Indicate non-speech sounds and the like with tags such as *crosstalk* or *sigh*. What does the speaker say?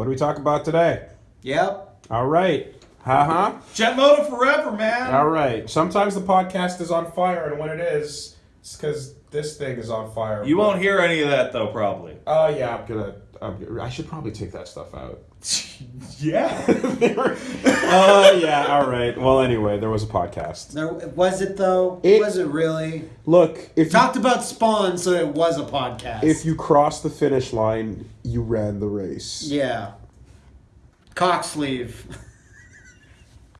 What do we talk about today? Yep. All right. Ha ha. Jet moto forever, man. All right. Sometimes the podcast is on fire, and when it is, it's because this thing is on fire. You won't hear any of that though, probably. Oh yeah, I'm gonna. I'm, I should probably take that stuff out. *laughs* yeah. *laughs* uh, yeah. All right. Well, anyway, there was a podcast. There was it though. It- was it really? Look, if you, Talked about Spawn, so it was a podcast. if you cross the finish line, you ran the race. yeah. Cock sleeve. *laughs*